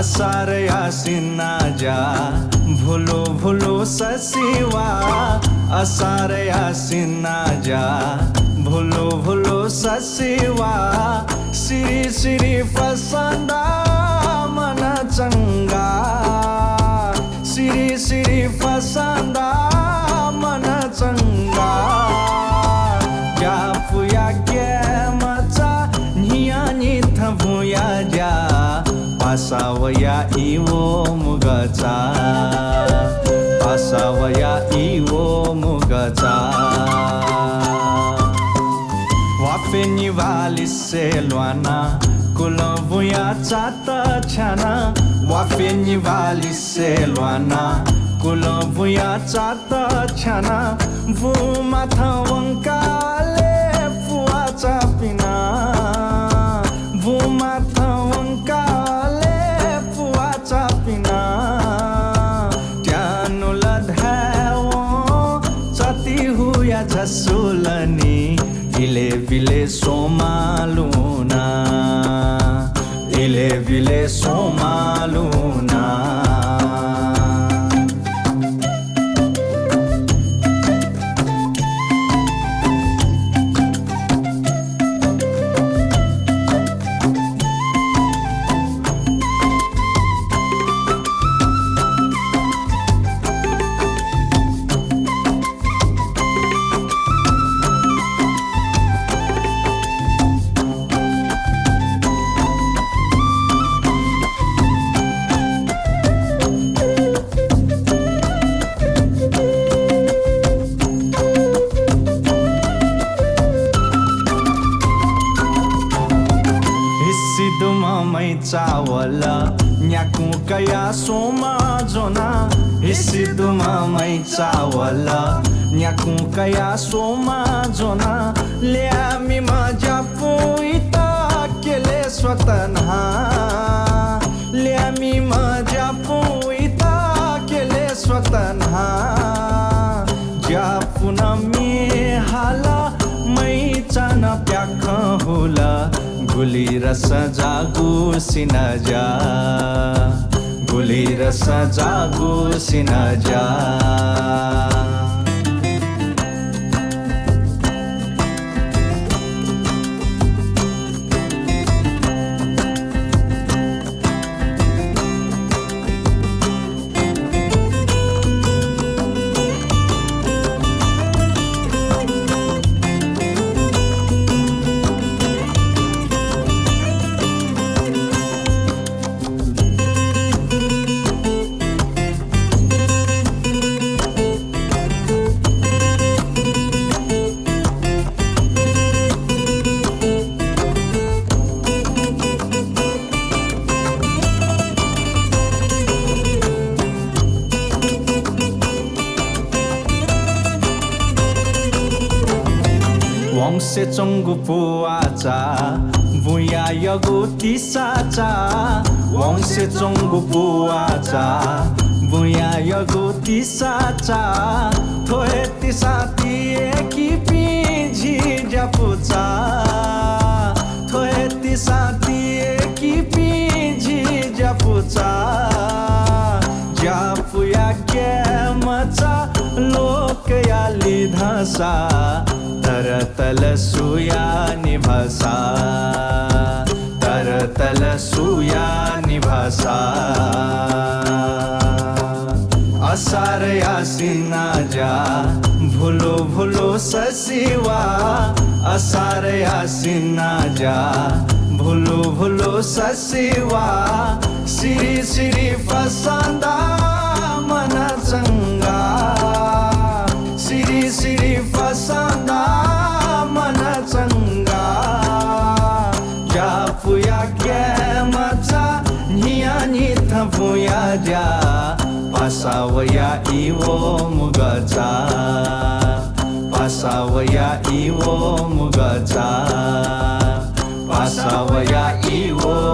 असार आसिना जा। भुलो भुलो ससिवा असार आसिना जा। भुलो भुलो ससिवा श्री श्री फसंदा गसव्या भालि सेलवना कुल बुयाँ चात छ नि भालि सेलवना कुल बुयाँ चात छु माथि Vile vile somaluna Vile vile somaluna Sindhu मै चला या सोमा जोना सिद्धुमाई चावल। यकु कया ल्यामी माइता केले स्वतहा ल्यामी माइत केले स्वत जे हाल मैच नप्या हु गुली रस जागु सिन जा गुली रस जागु सिन जा वंश चुङ्गोवाचा बु यो गोति सांश चुङपुवाचा बु यो यो गोति साए दिसा तिय किपि झिजुचे दि सापि झिजपु जापु तरतल सुया निभासा तरतल सुया निभासा। असार यासिना जा भुलो भुलो ससिवा। असार यासिना जा भुलो भुलो ससिवा। श्री श्री फसादा मना संग राजा पासावया इवो मुगचा. पासावया इवो मुगचा. पासावया इवो